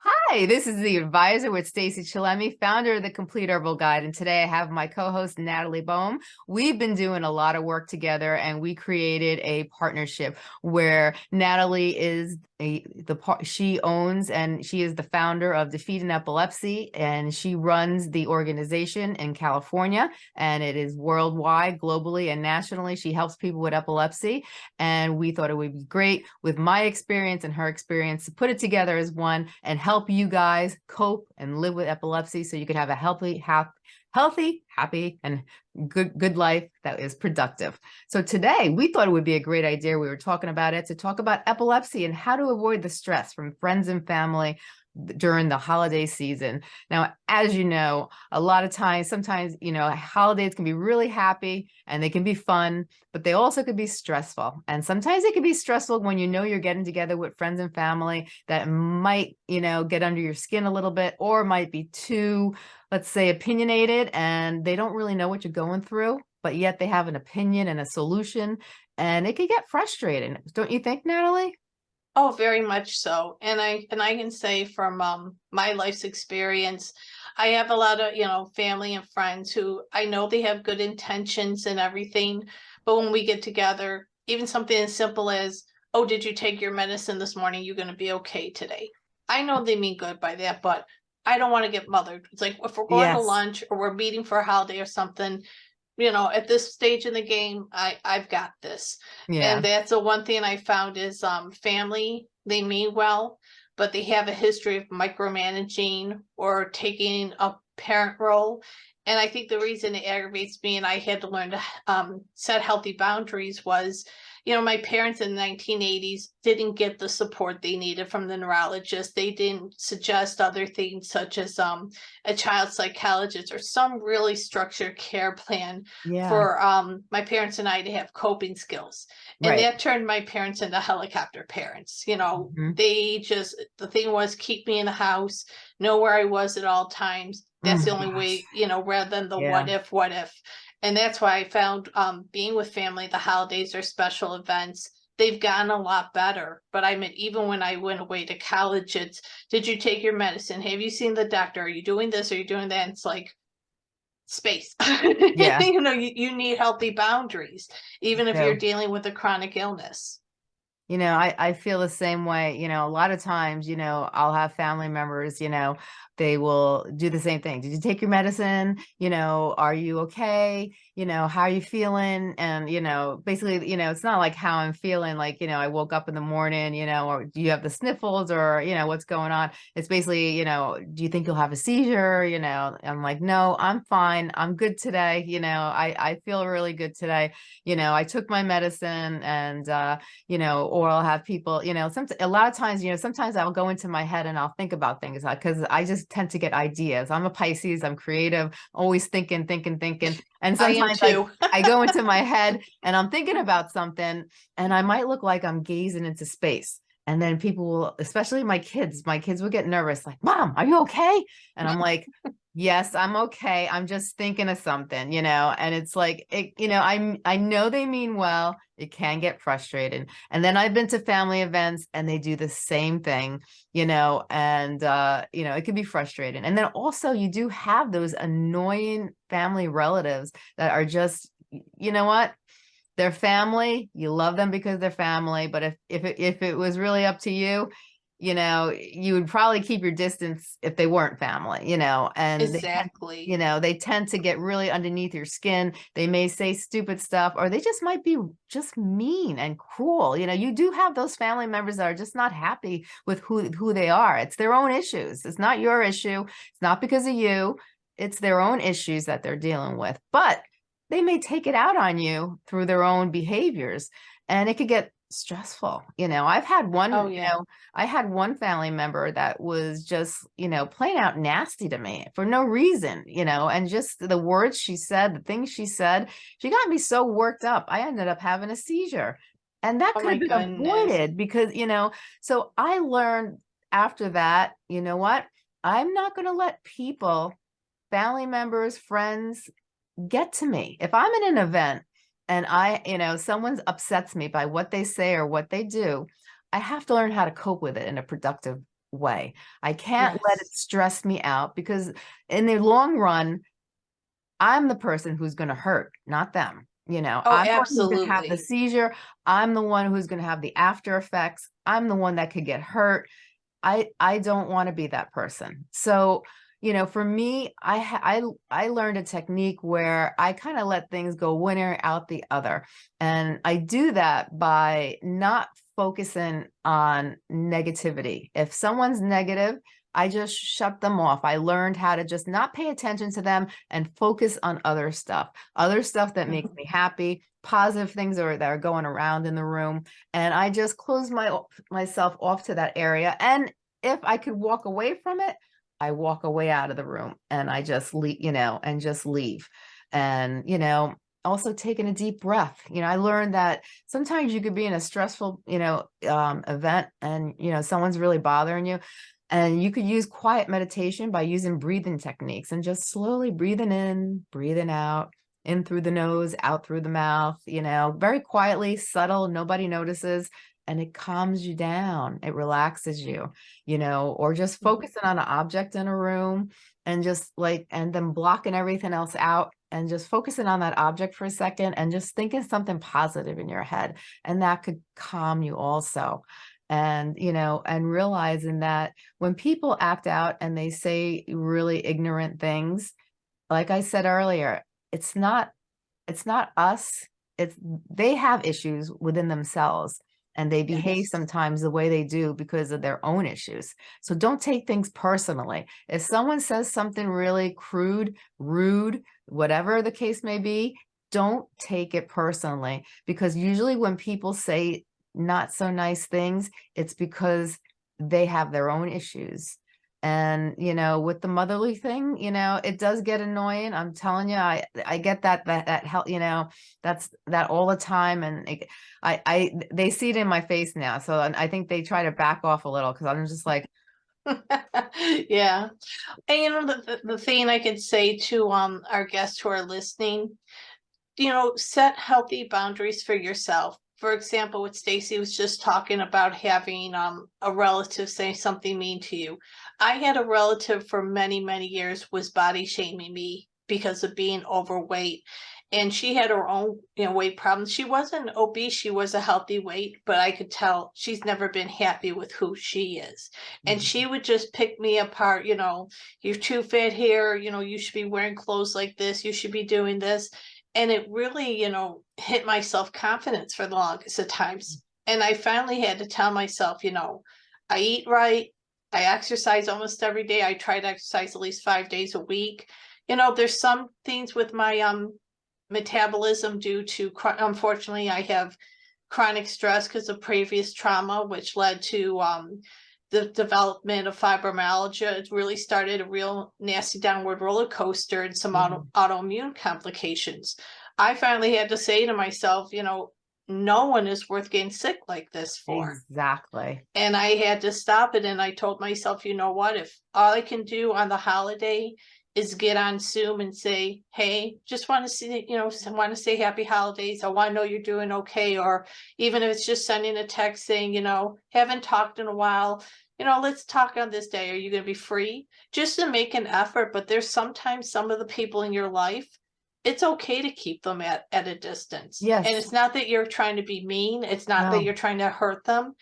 Hi, this is the advisor with Stacy Chillemi, founder of the Complete Herbal Guide. And today I have my co-host Natalie Bohm. We've been doing a lot of work together and we created a partnership where Natalie is a, the part she owns and she is the founder of Defeat Defeating Epilepsy and she runs the organization in California and it is worldwide, globally and nationally. She helps people with epilepsy and we thought it would be great with my experience and her experience to put it together as one and help you guys cope and live with epilepsy so you can have a healthy, happy, healthy, happy, and good, good life that is productive. So today we thought it would be a great idea. We were talking about it to talk about epilepsy and how to avoid the stress from friends and family during the holiday season. Now, as you know, a lot of times, sometimes, you know, holidays can be really happy and they can be fun, but they also could be stressful. And sometimes it can be stressful when you know you're getting together with friends and family that might, you know, get under your skin a little bit or might be too, let's say, opinionated and they don't really know what you're going through, but yet they have an opinion and a solution and it could get frustrating. Don't you think, Natalie? Oh, very much so. And I and I can say from um my life's experience, I have a lot of, you know, family and friends who I know they have good intentions and everything, but when we get together, even something as simple as, "Oh, did you take your medicine this morning? You're going to be okay today." I know they mean good by that, but I don't want to get mothered. It's like if we're going to lunch or we're meeting for a holiday or something, you know, at this stage in the game, I I've got this. Yeah. And that's the one thing I found is um family, they mean well, but they have a history of micromanaging or taking a parent role. And I think the reason it aggravates me and I had to learn to um set healthy boundaries was, you know, my parents in the 1980s didn't get the support they needed from the neurologist. They didn't suggest other things such as um a child psychologist or some really structured care plan Yeah. for um my parents and I to have coping skills. And Right. that turned my parents into helicopter parents. You know, Mhm. they just the thing was keep me in the house, know where I was at all times. That's Oh the only way, you know, rather than the Yeah. what if, what if. And that's why I found um being with family, the holidays or special events, they've gotten a lot better. But I mean, even when I went away to college, it's did you take your medicine? Have you seen the doctor? Are you doing this? Are you doing that? And it's like space. Yeah. you know, you, you need healthy boundaries, even if Yeah. you're dealing with a chronic illness. You know, I, I feel the same way, you know, a lot of times, you know, I'll have family members, you know, they will do the same thing. Did you take your medicine? You know, are you okay? You know, how are you feeling? And, you know, basically, you know, it's not like how I'm feeling, like, you know, I woke up in the morning, you know, or do you have the sniffles or, you know, what's going on? It's basically, you know, do you think you'll have a seizure? You know, I'm like, no, I'm fine. I'm good today. You know, I, I feel really good today. You know, I took my medicine and, uh, you know, or I'll have people, you know, some, a lot of times, you know, sometimes I'll go into my head and I'll think about things because I just tend to get ideas. I'm a Pisces, I'm creative, always thinking, thinking, thinking. And sometimes I. I go into my head and I'm thinking about something and I might look like I'm gazing into space. And then people will, especially my kids, my kids will get nervous, like, mom, are you okay? And I'm like, yes, I'm okay. I'm just thinking of something, you know, and it's like, it, you know, I'm, I know they mean well, it can get frustrated. And then I've been to family events and they do the same thing, you know, and, uh, you know, it can be frustrating. And then also you do have those annoying family relatives that are just, you know what? They're family, you love them because they're family, but if, if, it, if it was really up to you, you know, you would probably keep your distance if they weren't family, you know, and tend Exactly. you know, they tend to get really underneath your skin. They may say stupid stuff, or they just might be just mean and cruel. You know, you do have those family members that are just not happy with who, who they are. It's their own issues. It's not your issue. It's not because of you. It's their own issues that they're dealing with, but they may take it out on you through their own behaviors and it could get stressful. You know, I've had one, Oh, you know, I had one family member that was just, you know, plain out nasty to me for no reason, you know, and just the words she said, the things she said, she got me so worked up. I ended up having a seizure. And that Oh could have been goodness. avoided because, you know, so I learned after that, you know what? I'm not going to let people, family members, friends get to me. If I'm in an event and I, you know, someone upsets me by what they say or what they do, I have to learn how to cope with it in a productive way. I can't let it stress me out because in the long run, I'm the person who's going to hurt, not them. You know, Oh, I'm the one who's gonna have the seizure. I'm the one who's going to have the after effects. I'm the one that could get hurt. I I don't want to be that person. So, you know, for me, I I I learned a technique where I kind of let things go one ear out the other. And I do that by not focusing on negativity. If someone's negative, I just shut them off. I learned how to just not pay attention to them and focus on other stuff, other stuff that makes mm-hmm. me happy, positive things are, that are going around in the room. And I just close my myself off to that area. And if I could walk away from it, I walk away out of the room and I just leave, you know, and just leave. And, you know, also taking a deep breath. You know, I learned that sometimes you could be in a stressful, you know, um, event and, you know, someone's really bothering you. And you could use quiet meditation by using breathing techniques and just slowly breathing in, breathing out, in through the nose, out through the mouth, you know, very quietly, subtle, nobody notices, and it calms you down. It relaxes you, you know, or just Mhm. focusing on an object in a room and just like, and then blocking everything else out and just focusing on that object for a second and just thinking something positive in your head. And that could calm you also and you know and realizing that when people act out and they say really ignorant things like i said earlier it's not it's not us it's they have issues within themselves and they behave sometimes the way they do because of their own issues. So don't take things personally. If someone says something really crude rude whatever the case may be don't take it personally because usually when people say not so nice things, it's because they have their own issues. And, you know, with the motherly thing, you know, it does get annoying. I'm telling you, I, I get that, that, that help, you know, that's that all the time. And it, I, I, they see it in my face now. So I think they try to back off a little because I'm just like, Yeah, and you know, the, the, thing I could say to, um, our guests who are listening, you know, set healthy boundaries for yourself. For example, what Stacy was just talking about having, um, a relative say something mean to you. I had a relative for many, many years was body shaming me because of being overweight. And she had her own, you know, weight problems. She wasn't obese, she was a healthy weight, but I could tell she's never been happy with who she is. And she would just pick me apart, you know, you're too fat here, you know, you should be wearing clothes like this, you should be doing this. And it really, you know, hit my self-confidence for the longest of times. And I finally had to tell myself, you know, I eat right, I exercise almost every day. I try to exercise at least five days a week. You know, there's some things with my um metabolism due to unfortunately I have chronic stress because of previous trauma, which led to um the development of fibromyalgia. It really started a real nasty downward roller coaster and some auto, mm-hmm. autoimmune complications. I finally had to say to myself, you know, no one is worth getting sick like this for exactly. and I had to stop it. And I told myself, you know what, if all I can do on the holiday is get on Zoom and say, hey, just want to see, you know, want to say happy holidays. I want to know you're doing okay. Or even if it's just sending a text saying, you know, haven't talked in a while, you know, let's talk on this day. Are you going to be free? Just to make an effort. But there's sometimes some of the people in your life, it's okay to keep them at, at a distance. Yes. And it's not that you're trying to be mean. It's not No. that you're trying to hurt them.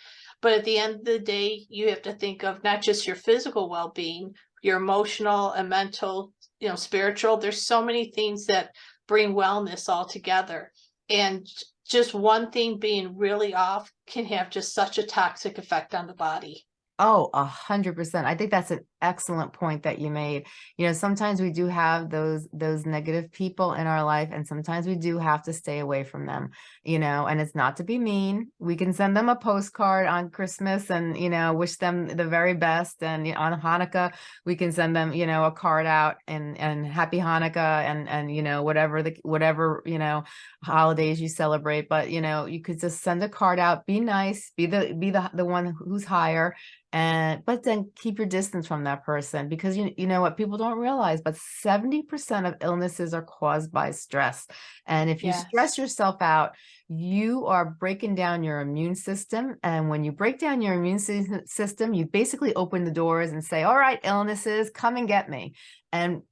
But at the end of the day, you have to think of not just your physical well-being, your emotional and mental, you know, spiritual. There's so many things that bring wellness all together. And just one thing being really off can have just such a toxic effect on the body. Oh, a hundred percent. I think that's an excellent point that you made. You know, sometimes we do have those those negative people in our life, and sometimes we do have to stay away from them, you know, and it's not to be mean. We can send them a postcard on Christmas and, you know, wish them the very best. And on Hanukkah, we can send them, you know, a card out and and happy Hanukkah and and you know, whatever the whatever, you know, holidays you celebrate. But you know, you could just send a card out, be nice, be the be the the one who's higher and but then keep your distance from them that person because you, you know what people don't realize, but 70% of illnesses are caused by stress. And if you Yes. stress yourself out, you are breaking down your immune system. And when you break down your immune system, you basically open the doors and say, all right, illnesses, come and get me. And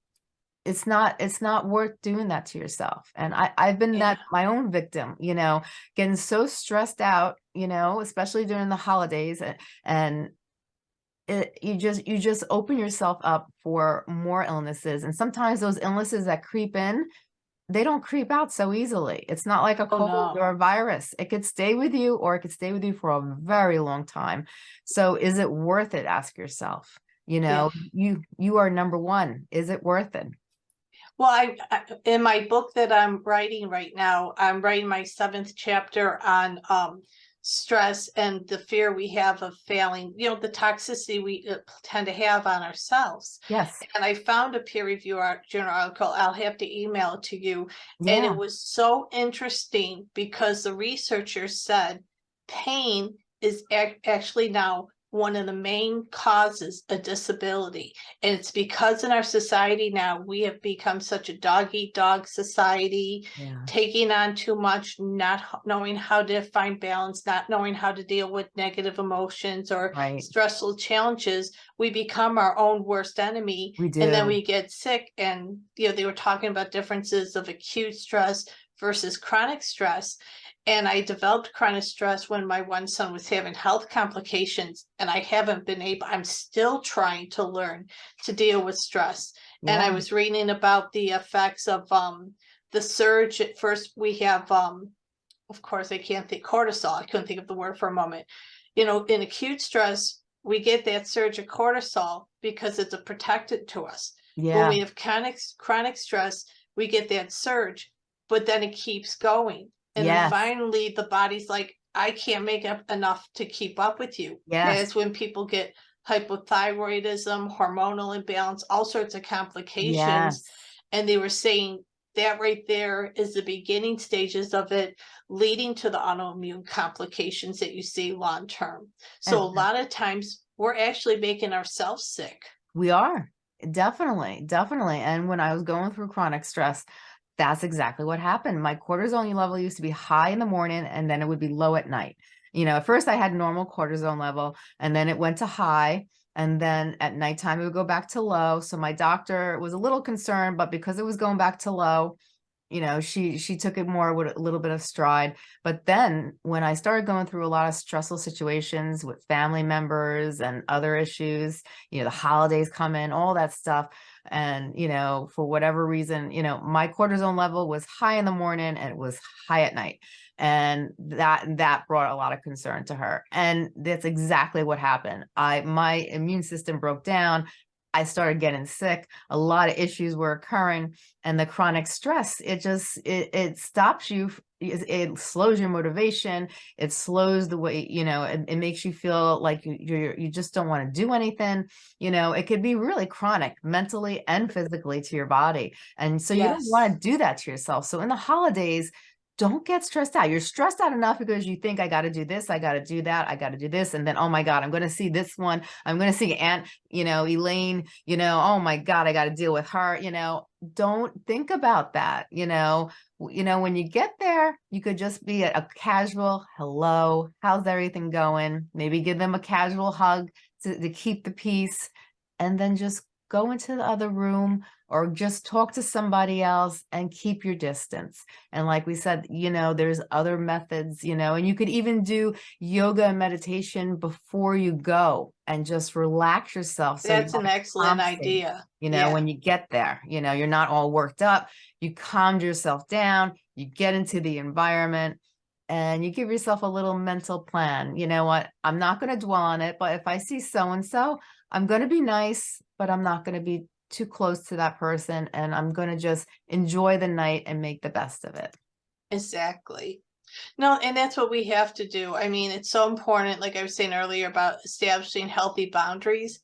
it's not it's not worth doing that to yourself and i i've been that my own victim you know getting so stressed out you know especially during the holidays and and it you just you just open yourself up for more illnesses and sometimes those illnesses that creep in they don't creep out so easily. It's not like a Oh, cold no. or a virus. It could stay with you or it could stay with you for a very long time. So is it worth it ask yourself. You Yeah. know you you are number one. Is it worth it? Well, I, I, in my book that I'm writing right now, I'm writing my seventh chapter on, um, stress and the fear we have of failing, you know, the toxicity we uh, tend to have on ourselves. yes And I found a peer review journal article, I'll have to email it to you. Yeah. And it was so interesting because the researchers said pain is ac- actually now one of the main causes of disability. And it's because in our society now, we have become such a dog eat dog society, yeah taking on too much, not knowing how to find balance, not knowing how to deal with negative emotions or right stressful challenges. We become our own worst enemy we do and then we get sick and, you know, they were talking about differences of acute stress versus chronic stress. And I developed chronic stress when my one son was having health complications and I haven't been able, I'm still trying to learn to deal with stress. And I was reading about the effects of, um, the surge. At first we have, um, of course, I can't think cortisol. I couldn't think of the word for a moment. You know, in acute stress, we get that surge of cortisol because it's a protectant to us Yeah. when we have chronic chronic stress, we get that surge, but then it keeps going. And Yes. then finally the body's like, I can't make up enough to keep up with you. Yes. That's when people get hypothyroidism, hormonal imbalance, all sorts of complications. yes And they were saying that right there is the beginning stages of it leading to the autoimmune complications that you see long term. So a lot of times we're actually making ourselves sick. We are definitely, definitely. And when I was going through chronic stress, that's exactly what happened. My cortisol level used to be high in the morning and then it would be low at night. You know, at first I had normal cortisol level and then it went to high. And then at nighttime it would go back to low. So my doctor was a little concerned, but because it was going back to low, you know, she she took it more with a little bit of stride. But then when I started going through a lot of stressful situations with family members and other issues, you know, the holidays come in, all that stuff. And, you know, for whatever reason, you know, my cortisone level was high in the morning and it was high at night. And that that brought a lot of concern to her. And that's exactly what happened. I my immune system broke down. I started getting sick. A lot of issues were occurring and the chronic stress, it just it, it stops you it, it slows your motivation it slows the way you know it, it makes you feel like you you you just don't want to do anything you know it could be really chronic mentally and physically to your body and so you don't want to do that to yourself so in the holidays don't get stressed out. You're stressed out enough because you think I got to do this, I got to do that, I got to do this, and then oh my god, I'm going to see this one. I'm going to see Aunt, you know, Elaine. You know, oh my god, I got to deal with her. You know, don't think about that. You know, you know when you get there, you could just be a, a casual hello, how's everything going? Maybe give them a casual hug to, to keep the peace, and then just go into the other room or just talk to somebody else and keep your distance. And like we said, you know, there's other methods, you know, and you could even do yoga and meditation before you go and just relax yourself. So That's an excellent idea. You know, Yeah. when you get there, you know, you're not all worked up, you calmed yourself down, you get into the environment and you give yourself a little mental plan. You know what? I'm not going to dwell on it, but if I see so and so, I'm going to be nice, but I'm not going to be too close to that person and I'm going to just enjoy the night and make the best of it. Exactly. No, and that's what we have to do. I mean, it's so important, like I was saying earlier about establishing healthy boundaries.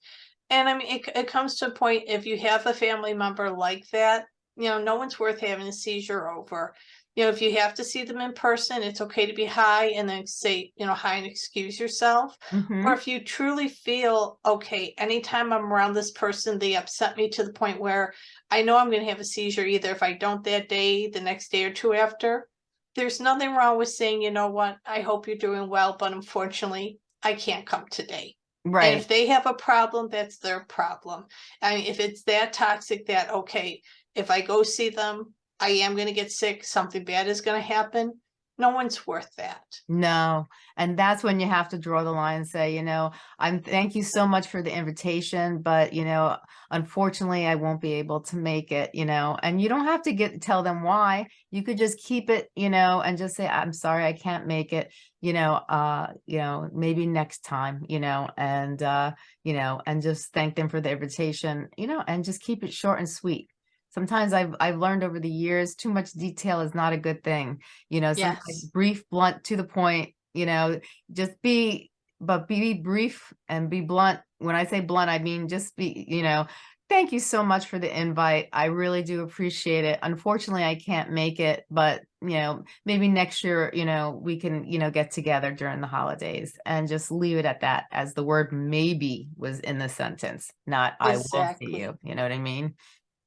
And I mean, it, it comes to a point, if you have a family member like that, you know, no one's worth having a seizure over. You know, if you have to see them in person, it's okay to be high and then say, you know, hi and excuse yourself. Mhm. Or if you truly feel, okay, anytime I'm around this person, they upset me to the point where I know I'm gonna have a seizure either if I don't that day, the next day or two after. There's nothing wrong with saying, you know what, I hope you're doing well, but unfortunately, I can't come today. Right. And if they have a problem, that's their problem. I mean, if it's that toxic that, okay, if I go see them, I am gonna get sick, something bad is gonna happen. No one's worth that. No, and that's when you have to draw the line and say, you know, I'm thank you so much for the invitation, but you know, unfortunately, I won't be able to make it, you know, and you don't have to get tell them why. You could just keep it, you know, and just say, I'm sorry, I can't make it, you know, uh, you know, maybe next time, you know, and uh, you know, and just thank them for the invitation, you know, and just keep it short and sweet. Sometimes I've I've learned over the years too much detail is not a good thing. You know, sometimes Yes. brief, blunt, to the point, you know, just be, but be brief and be blunt. When I say blunt, I mean just be, you know, thank you so much for the invite. I really do appreciate it. Unfortunately, I can't make it, but you know, maybe next year, you know, we can, you know, get together during the holidays and just leave it at that as the word maybe was in the sentence, not I will see you. You know what I mean?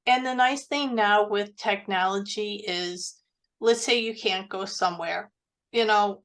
And the nice thing now with technology is, let's say you can't go somewhere, you know.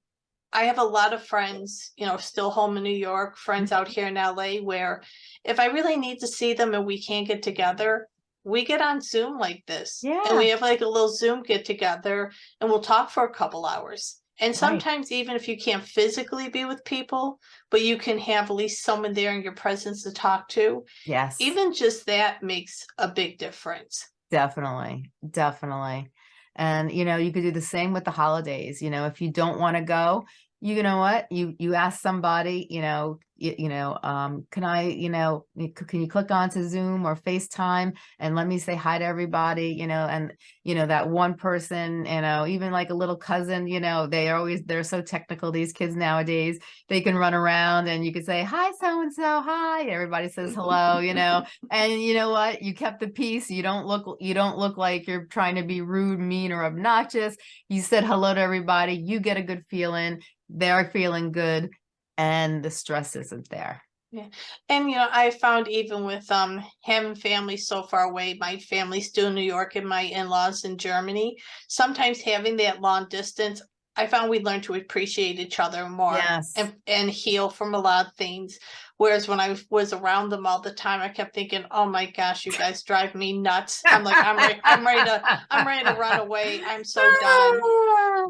I have a lot of friends, you know, still home in New York, friends mm-hmm. out here in LA where if I really need to see them and we can't get together, we get on Zoom like this. Yeah. And we have like a little Zoom get together and we'll talk for a couple hours. And sometimes even if you can't physically be with people, but you can have at least someone there in your presence to talk to, Yes. even just that makes a big difference. Definitely, definitely. And, you know, you could do the same with the holidays, you know, if you don't want to go, you know what, you, you ask somebody, you know, you, you know, um, can I, you know, can you click onto Zoom or FaceTime and let me say hi to everybody, you know, and, you know, that one person, you know, even like a little cousin, you know, they are always, they're so technical, these kids nowadays, they can run around and you can say, hi, so-and-so, hi, everybody says hello, you know, and you know what? You kept the peace. You don't look you don't look like you're trying to be rude mean or obnoxious. You said hello to everybody. You get a good feeling. They're feeling good and the stress isn't there Yeah. And you know, I found even with um having family so far away, my family's still in New York and my in-laws in Germany. Sometimes having that long distance, I found we learn to appreciate each other more yes and and heal from a lot of things. Whereas when I was around them all the time, I kept thinking, "Oh my gosh, you guys drive me nuts." I'm like, I'm ready, I'm ready to, I'm ready to run away. I'm so done.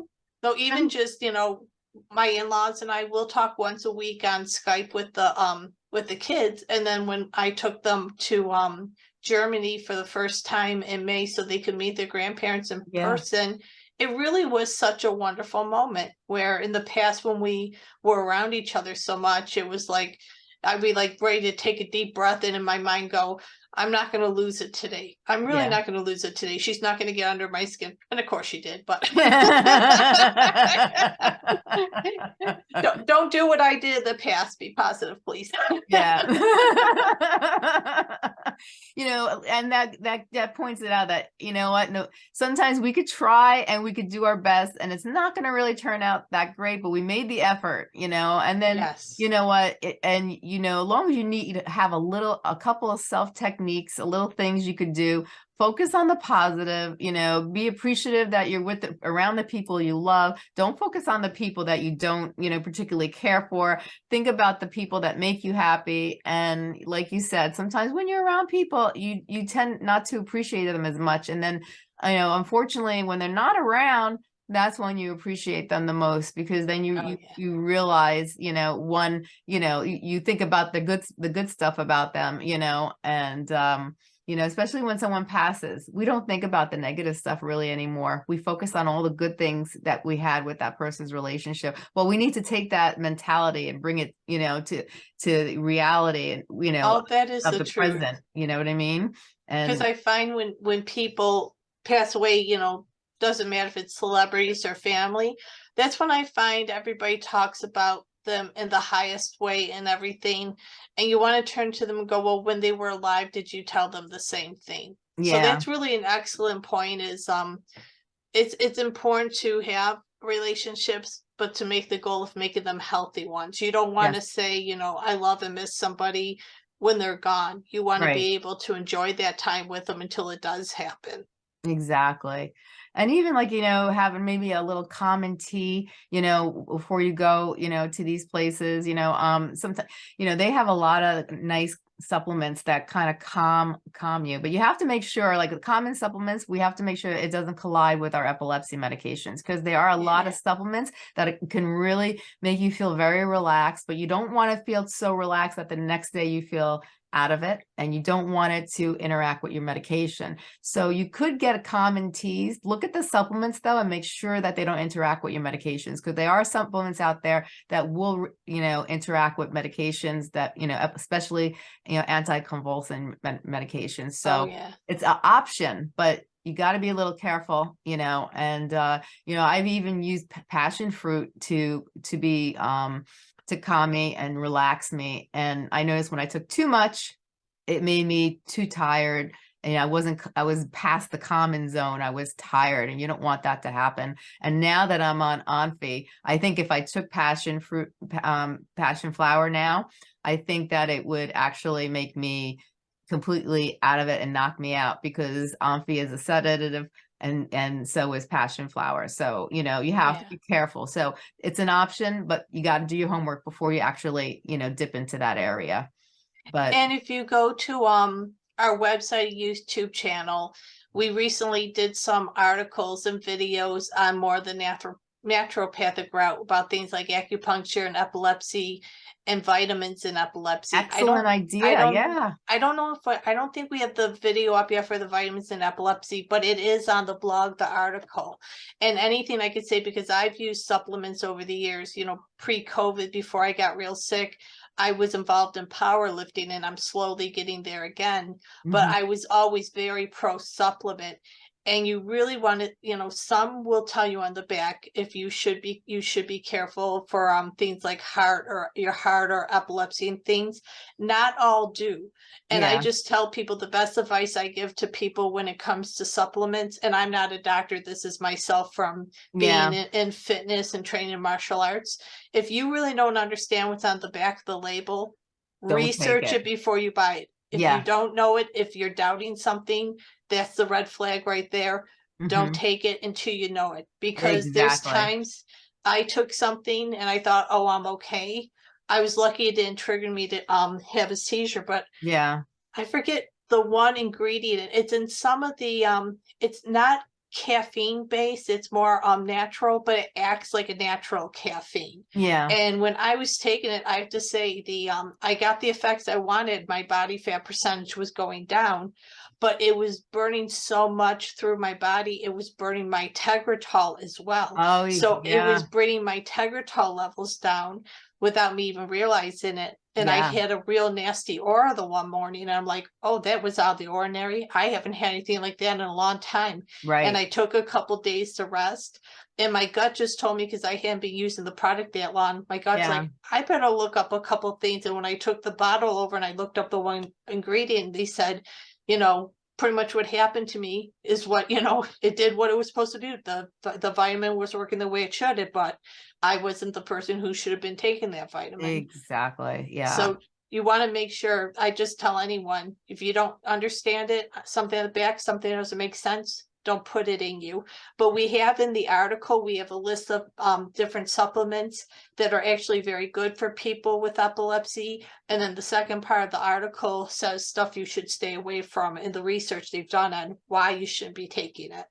So even just, you know, my in-laws and I will talk once a week on Skype with the um with the kids. And then when I took them to um Germany for the first time in May so they could meet their grandparents in Yeah. person, it really was such a wonderful moment where in the past when we were around each other so much, it was like I'd be like ready to take a deep breath and in my mind go, I'm not gonna lose it today. I'm really Yeah. not gonna lose it today. She's not gonna get under my skin. And of course she did, but don't, don't do what I did in the past. Be positive, please. yeah you know and that that that points it out that you know what no sometimes we could try and we could do our best and it's not going to really turn out that great but we made the effort you know and then yes. you know what it, and you know as long as you need to have a little a couple of self techniques a little things you could do. Focus on the positive you know be appreciative that you're with the, around the people you love. Don't focus on the people that you don't you know particularly care for. Think about the people that make you happy and like you said sometimes when you're around people you you tend not to appreciate them as much and then you know unfortunately when they're not around that's when you appreciate them the most because then you Oh, you, yeah. you realize you know one you know you, you think about the good the good stuff about them you know and um you know especially when someone passes we don't think about the negative stuff really anymore we focus on all the good things that we had with that person's relationship well we need to take that mentality and bring it you know to to reality and you know Oh, that is of the the truth. present you know what i mean Because I find when when people pass away, you know, doesn't matter if it's celebrities or family, that's when I find everybody talks about them in the highest way and everything. And you want to turn to them and go, well, when they were alive, did you tell them the same thing? So yeah that's really an excellent point is um it's, it's important to have relationships, but to make the goal of making them healthy ones. You don't want to say, you know, I love and miss somebody when they're gone. You want Right. to be able to enjoy that time with them until it does happen. Exactly. And even like, you know, having maybe a little common tea, you know, before you go, you know, to these places, you know, um, sometimes, you know, they have a lot of nice supplements that kind of calm, calm you, but you have to make sure like the common supplements, we have to make sure it doesn't collide with our epilepsy medications because there are a lot of supplements that can really make you feel very relaxed, but you don't want to feel so relaxed that the next day you feel out of it and you don't want it to interact with your medication. So you could get a common teas. Look at the supplements though and make sure that they don't interact with your medications because there are supplements out there that will, you know, interact with medications that, you know, especially, you know, anticonvulsant med- medications. Oh, So yeah. it's an option, but you got to be a little careful, you know, and, uh, you know, I've even used passion fruit to, to be, um, to calm me and relax me. And I noticed when I took too much, it made me too tired and I wasn't, I was past the common zone. I was tired and you don't want that to happen. And now that I'm on Onfi, I think if I took passion fruit, um, passion flower now, I think that it would actually make me completely out of it and knock me out because Onfi is a sedative and and so is passion flower. So, you know, you have to be careful. So it's an option, but you got to do your homework before you actually, you know, dip into that area. But And if you go to um our website YouTube channel, we recently did some articles and videos on more the natural naturopathic route about things like acupuncture and epilepsy and vitamins in epilepsy. I excellent don't idea. don't- yeah. I don't know if I, I don't think we have the video up yet for the vitamins in epilepsy, but it is on the blog, the article. And anything I could say because I've used supplements over the years, you know, pre-COVID before I got real sick, I was involved in powerlifting and I'm slowly getting there again. But Mhm. I was always very pro supplement. And you really want to, you know, some will tell you on the back if you should be you should be careful for um things like heart or your heart or epilepsy and things. Not all do. And I just tell people the best advice I give to people when it comes to supplements, and I'm not a doctor, this is myself from yeah. being in, in fitness and training in martial arts. If you really don't understand what's on the back of the label, Don't research it. it before you buy it. If Yeah. you don't know it, if you're doubting something, that's the red flag right there. Mhm. Don't take it until you know it because there's times I took something and I thought, oh, I'm okay. I was lucky it didn't trigger me to um have a seizure, but Yeah. I forget the one ingredient. It's in some of the um it's not caffeine based, it's more um natural, but it acts like a natural caffeine. Yeah. And when I was taking it, I have to say the um I got the effects I wanted. My body fat percentage was going down, but it was burning so much through my body. It was burning my tegretol as well. Oh, So it was bringing my tegretol levels down without me even realizing it. And I Yeah. had a real nasty aura the one morning. And I'm like, oh, that was out of the ordinary. I haven't had anything like that in a long time. right. And I took a couple days to rest. And my gut just told me because I hadn't been using the product that long. My gut's Yeah. like, I better look up a couple things. And when I took the bottle over and I looked up the one ingredient, they said, you know, pretty much what happened to me is what, you know, it did what it was supposed to do. The the, the vitamin was working the way it should, but I wasn't the person who should have been taking that vitamin. exactly. Yeah. So you want to make sure, I just tell anyone, if you don't understand it, something at the back, something that doesn't make sense, don't put it in you. But we have in the article, we have a list of um different supplements that are actually very good for people with epilepsy. And then the second part of the article says stuff you should stay away from in the research they've done on why you shouldn't be taking it.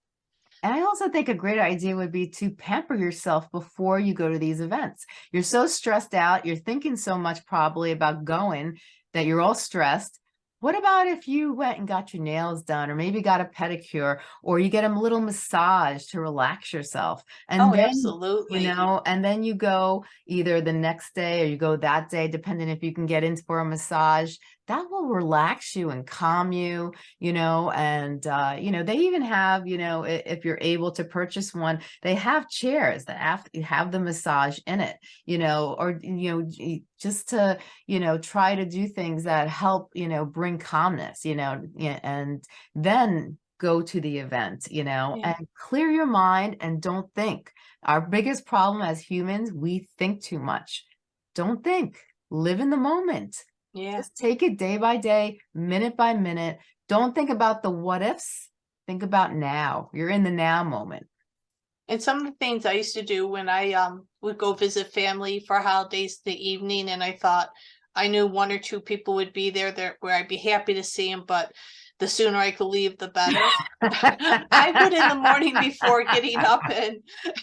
And I also think a great idea would be to pamper yourself before you go to these events. You're so stressed out, you're thinking so much probably about going that you're all stressed. What about if you went and got your nails done or maybe got a pedicure or you get a little massage to relax yourself and Oh, then absolutely. you know and then you go either the next day or you go that day depending if you can get in for a massage that will relax you and calm you you know and uh you know they even have you know if you're able to purchase one they have chairs that have, have the massage in it you know or you know just to you know try to do things that help you know bring calmness you know and then go to the event, you know, Yeah. and clear your mind and don't think. Our biggest problem as humans, we think too much. Don't think, live in the moment. Yeah, Just take it day by day, minute by minute. Don't think about the what ifs. Think about now. You're in the now moment. and some of the things I used to do when I um would go visit family for holidays in the evening, and I thought I knew one or two people would be there there where I'd be happy to see them, but the sooner I could leave, the better. I would in the morning before getting up and,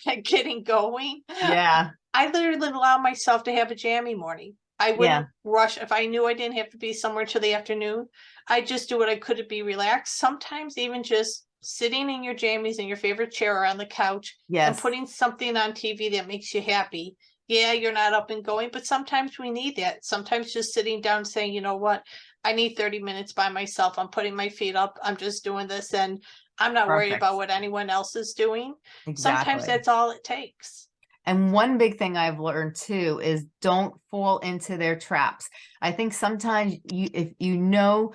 and getting going. Yeah, I literally allow myself to have a jammy morning. I wouldn't rush if I knew I didn't have to be somewhere till the afternoon. I just do what I could to be relaxed. Sometimes even just sitting in your jammies in your favorite chair or on the couch and putting something on TV that makes you happy. Yeah, you're not up and going, but sometimes we need that. Sometimes just sitting down saying, you know what, I need 30 minutes by myself. I'm putting my feet up. I'm just doing this and I'm not worried about what anyone else is doing. Exactly. Sometimes that's all it takes. And one big thing I've learned too is don't fall into their traps. I think sometimes you, if you know,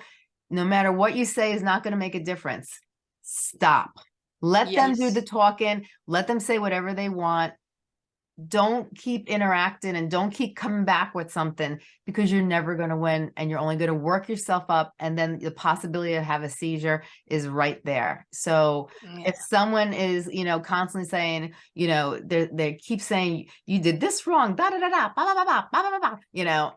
no matter what you say is not going to make a difference, stop. Let them do the talking. Let them say whatever they want. Don't keep interacting and don't keep coming back with something because you're never going to win and you're only going to work yourself up. And then the possibility to have a seizure is right there. So Yeah. if someone is, you know, constantly saying, you know, they they keep saying you did this wrong, da da da da, ba ba ba ba ba ba ba, ba," you know,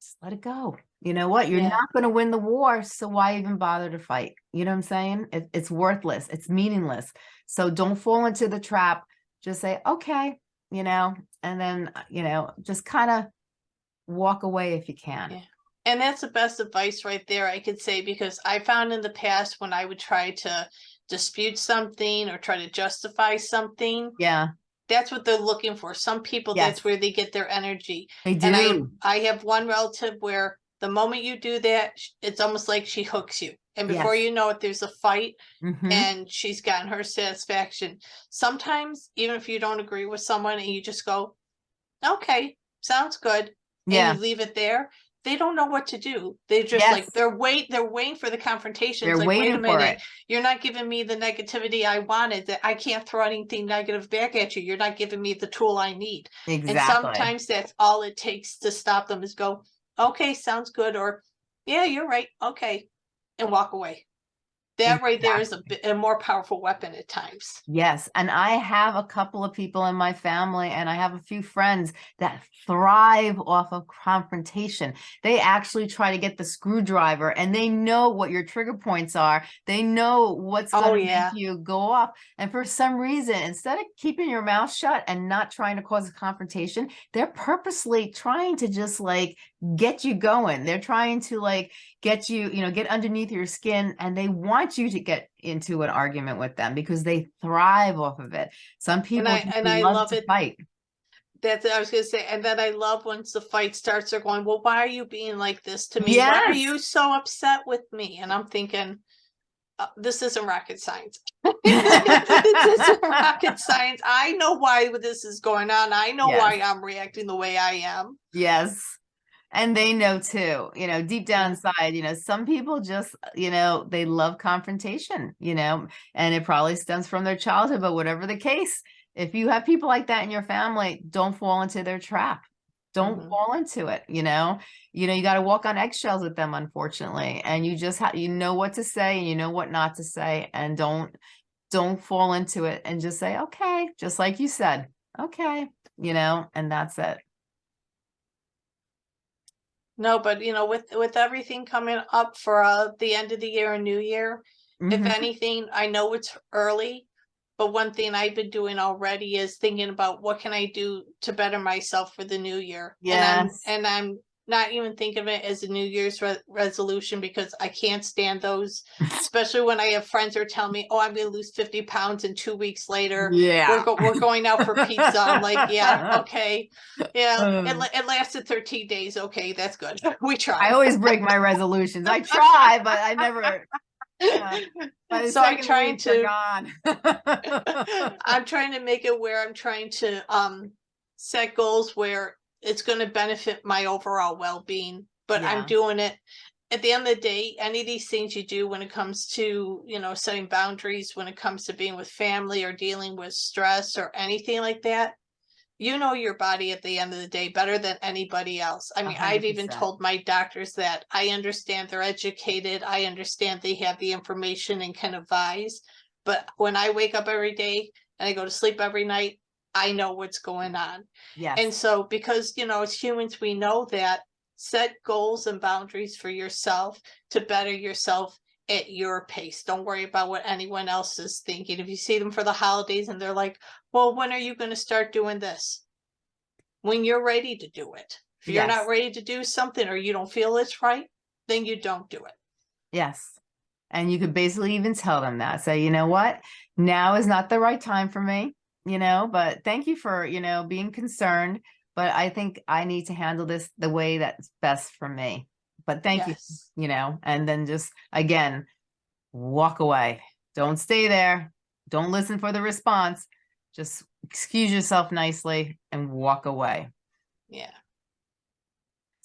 just let it go. You know what? You're Yeah. not going to win the war, so why even bother to fight? You know what I'm saying? It, it's worthless. It's meaningless. So don't fall into the trap. Just say, okay, you know, and then uh, you know, just kind of walk away if you can. Yeah. And that's the best advice right there, I could say, because I found in the past when I would try to dispute something or try to justify something, Yeah, that's what they're looking for. Some people, Yes. that's where they get their energy. they And I, do. I have one relative where the moment you do that, it's almost like she hooks you. And before Yes. you know it, there's a fight Mhm. and she's gotten her satisfaction. Sometimes, even if you don't agree with someone and you just go, okay, sounds good. Yeah, And you leave it there, they don't know what to do. They just like, they're wait, they're waiting for the confrontation. they're like, wait a waiting for minute, it. you're not giving me the negativity I wanted, that I can't throw anything negative back at you. You're not giving me the tool I need. Exactly. And sometimes that's all it takes to stop them is go, okay, sounds good, or yeah, you're right, okay, and walk away. That right there is a, a more powerful weapon at times. Yes, and I have a couple of people in my family and I have a few friends that thrive off of confrontation. They actually try to get the screwdriver and they know what your trigger points are. They know what's Oh, going to yeah. make you go off. And for some reason, instead of keeping your mouth shut and not trying to cause a confrontation, they're purposely trying to just like get you going. They're trying to like get you, you know, get underneath your skin and they want you to get into an argument with them because they thrive off of it. Some people I- and I love, love it. fight. That's I was gonna say, and then I love once the fight starts, they're going, Well, why are you being like this to me? Why are you so upset with me? And I'm thinking, uh, this isn't rocket science. this isn't rocket science. I know why this is going on. I know why I'm reacting the way I am. Yes. And they know too, you know, deep down inside, you know, some people just, you know, they love confrontation, you know, and it probably stems from their childhood, but whatever the case, if you have people like that in your family, don't fall into their trap. Don't Mhm. fall into it, you know. You know, you got to walk on eggshells with them, unfortunately, and you just have you know what to say and you know what not to say, and don't don't fall into it and just say, okay, just like you said, okay, you know, and that's it. No, but you know, with with everything coming up for uh, the end of the year and New Year, if Mhm. anything, I know it's early, but one thing I've been doing already is thinking about what can I do to better myself for the new year. Yes. And I'm, and I'm not even think of it as a New Year's re- resolution because I can't stand those, especially when I have friends who are telling me, "Oh, I'm going to lose 50 pounds," and two weeks later, yeah. we're, go- we're going out for pizza. I'm like, yeah, okay. Yeah, it, it lasted 13 days. Okay, that's good. We try. I always break my resolutions. I try, but I never. yeah. So I'm trying to. I'm trying to make it where I'm trying to um set goals where it's going to benefit my overall well-being, but Yeah. I'm doing it at the end of the day, any of these things you do when it comes to, you know, setting boundaries, when it comes to being with family or dealing with stress or anything like that, you know your body at the end of the day better than anybody else. I mean, hundred I've even told my doctors that I understand they're educated. I understand they have the information and can advise. But when I wake up every day and I go to sleep every night, I know what's going on. Yeah. And so because, you know, as humans, we know that set goals and boundaries for yourself to better yourself at your pace. Don't worry about what anyone else is thinking. If you see them for the holidays and they're like, well, when are you going to start doing this? When you're ready to do it. If you're Yes. not ready to do something or you don't feel it's right, then you don't do it. yes. And you could basically even tell them that. Say, you know what? Now is not the right time for me, you know, but thank you for, you know, being concerned. But I think I need to handle this the way that's best for me. But thank you, you know, and then just again, walk away. Don't stay there. Don't listen for the response. Just excuse yourself nicely and walk away. Yeah.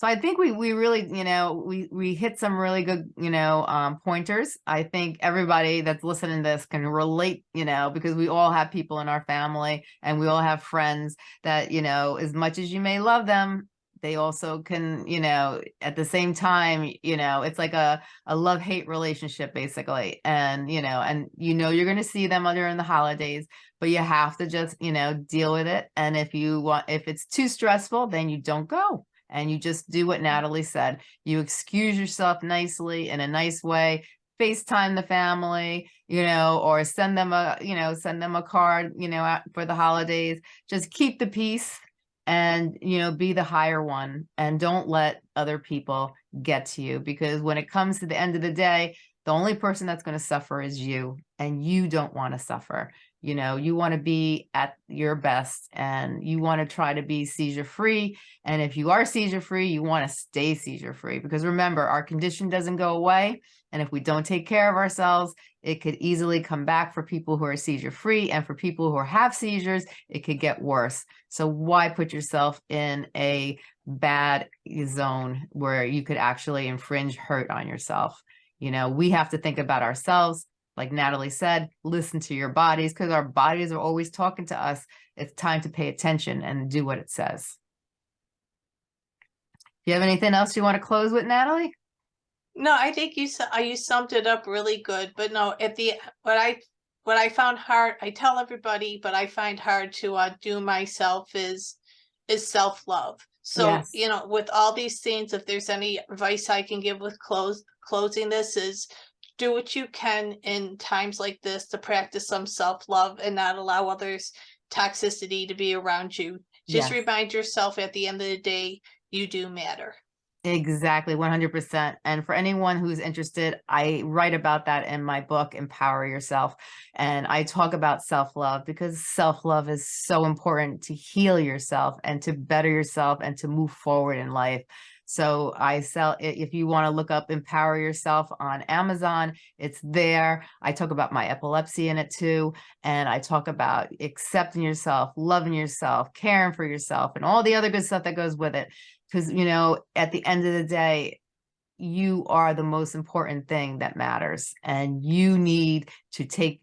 So I think we we really, you know, we we hit some really good, you know, um pointers. I think everybody that's listening to this can relate, you know, because we all have people in our family and we all have friends that, you know, as much as you may love them, they also can, you know, at the same time, you know, it's like a a love-hate relationship basically. And, you know, and you know you're going to see them during the holidays, but you have to just, you know, deal with it. And if you want if it's too stressful, then you don't go and you just do what mm-hmm. Natalie said. You excuse yourself nicely in a nice way, FaceTime the family, you know, or send them a, you know, send them a card, you know, for the holidays. Just keep the peace and, you know, be the higher one and don't let other people get to you because when it comes to the end of the day, the only person that's going to suffer is you and you don't want to suffer you know you want to be at your best and you want to try to be seizure free and if you are seizure free you want to stay seizure free because remember our condition doesn't go away and if we don't take care of ourselves it could easily come back for people who are seizure free and for people who have seizures it could get worse. So why put yourself in a bad zone where you could actually infringe hurt on yourself? You know we have to think about ourselves like Natalie said, listen to your bodies because our bodies are always talking to us. It's time to pay attention and do what it says. Do you have anything else you want to close with, Natalie? No, I think you you summed it up really good, but no, at the what I what I found hard, I tell everybody, but I find hard to uh, do myself is is self love. So Yes. you know, with all these things, if there's any advice I can give with close closing this is do what you can in times like this to practice some self love and not allow others toxicity to be around you. Just Yes. remind yourself at the end of the day, you do matter. Exactly, 100%. And for anyone who's interested, I write about that in my book, Empower Yourself. And I talk about self-love because self-love is so important to heal yourself and to better yourself and to move forward in life. So I sell, if you want to look up Empower Yourself on Amazon, it's there. I talk about my epilepsy in it too. And I talk about accepting yourself, loving yourself, caring for yourself, and all the other good stuff that goes with it because you know at the end of the day you are the most important thing that matters and you need to take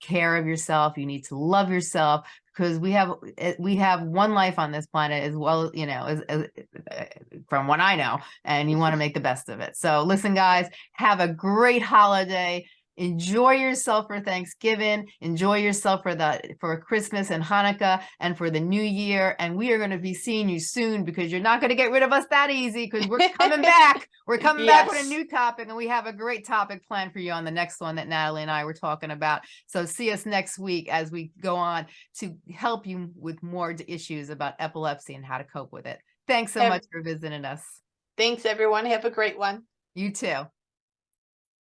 care of yourself you need to love yourself because we have eh, we have one life on this planet as well you know as, as eh, from what i know and you want to make the best of it. So listen guys have a great holiday enjoy yourself for Thanksgiving, enjoy yourself for the for Christmas and Hanukkah and for the new year. And we are going to be seeing you soon because you're not going to get rid of us that easy because we're coming back. We're coming back with a new topic and we have a great topic planned for you on the next one that Natalie and I were talking about. So see us next week as we go on to help you with more issues about epilepsy and how to cope with it. Thanks so much for visiting us. Thanks, everyone. Have a great one. You too.